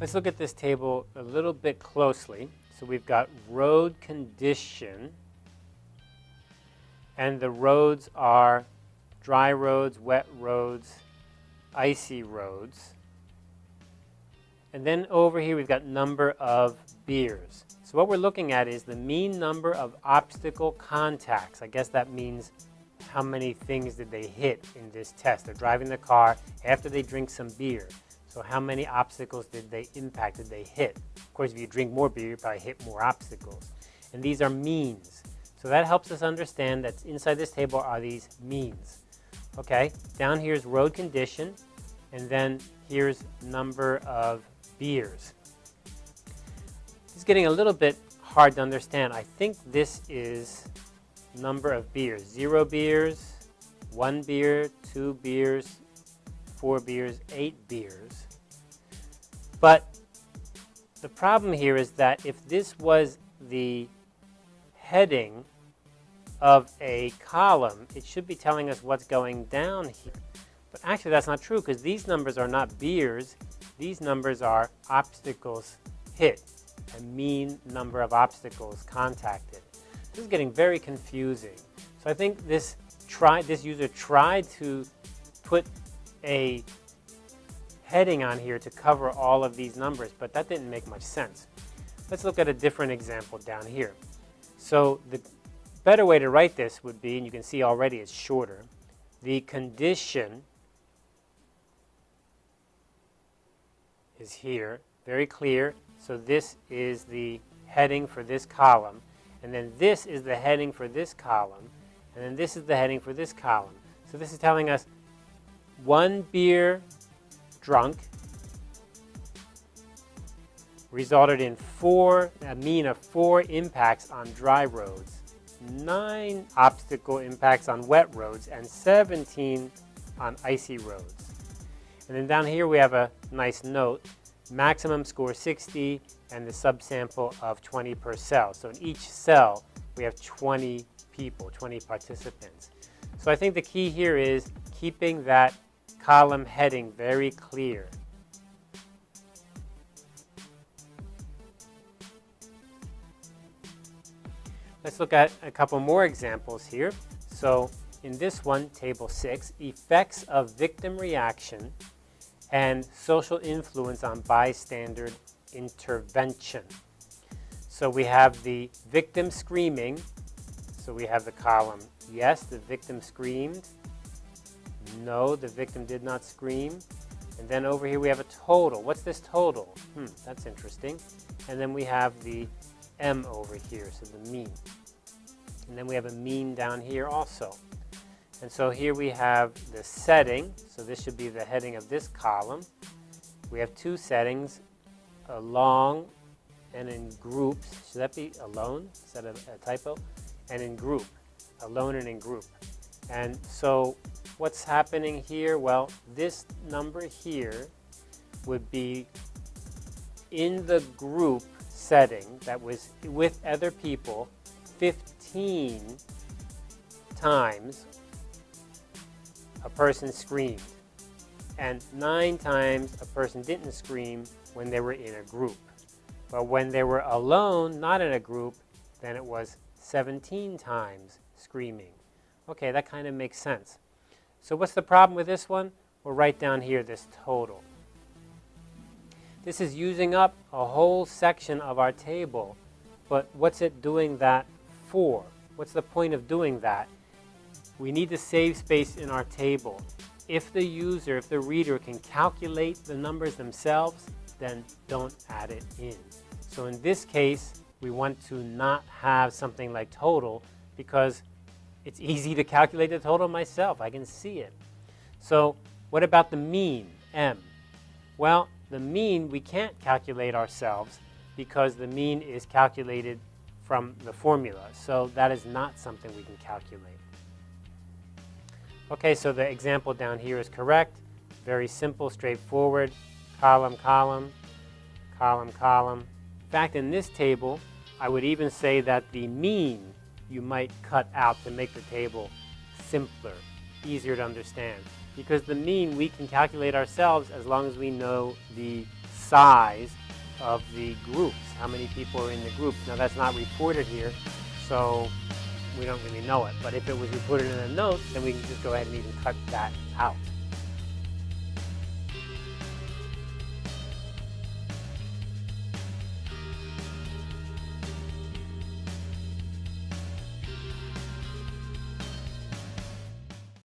Let's look at this table a little bit closely. So we've got road condition, and the roads are dry roads, wet roads, icy roads. And then over here we've got number of beers. So what we're looking at is the mean number of obstacle contacts. I guess that means how many things did they hit in this test. They're driving the car after they drink some beer. So how many obstacles did they impact, did they hit? Of course, if you drink more beer, you probably hit more obstacles. And these are means. So that helps us understand that inside this table are these means. Okay, down here is road condition, and then here's number of beers. Is getting a little bit hard to understand. I think this is number of beers. Zero beers, one beer, two beers, four beers, eight beers. But the problem here is that if this was the heading of a column, it should be telling us what's going down here. But actually that's not true because these numbers are not beers. These numbers are obstacles hit, a mean number of obstacles contacted. This is getting very confusing. So I think this, try, this user tried to put a heading on here to cover all of these numbers, but that didn't make much sense. Let's look at a different example down here. So the better way to write this would be, and you can see already it's shorter, the condition is here, very clear. So this is the heading for this column. And then this is the heading for this column. And then this is the heading for this column. So this is telling us one beer drunk resulted in four, a mean of four impacts on dry roads, nine obstacle impacts on wet roads, and 17 on icy roads. And then down here we have a nice note, maximum score 60 and the subsample of 20 per cell. So in each cell we have 20 people, 20 participants. So I think the key here is keeping that column heading very clear. Let's look at a couple more examples here. So in this one, table six, effects of victim reaction and social influence on bystander intervention. So we have the victim screaming. So we have the column, yes, the victim screamed. No, the victim did not scream. And then over here we have a total. What's this total? Hmm, that's interesting. And then we have the M over here, so the mean. And then we have a mean down here also. And so here we have the setting. So this should be the heading of this column. We have two settings, along and in groups. Should that be alone? Is that a, a typo? And in group, alone and in group. And so what's happening here? Well, this number here would be in the group setting that was with other people 15 times a person screamed and nine times a person didn't scream when they were in a group. But when they were alone, not in a group, then it was 17 times screaming. Okay, that kind of makes sense. So what's the problem with this one? We'll write down here this total. This is using up a whole section of our table, but what's it doing that for? What's the point of doing that? We need to save space in our table. If the user, if the reader can calculate the numbers themselves, then don't add it in. So in this case, we want to not have something like total because it's easy to calculate the total myself. I can see it. So what about the mean, M? Well, the mean we can't calculate ourselves because the mean is calculated from the formula. So that is not something we can calculate. Okay, so the example down here is correct. Very simple, straightforward. Column, column, column, column. In fact, in this table, I would even say that the mean you might cut out to make the table simpler, easier to understand. Because the mean we can calculate ourselves as long as we know the size of the groups, how many people are in the groups. Now that's not reported here, so we don't really know it. But if it was reported in a note, then we can just go ahead and even cut that out.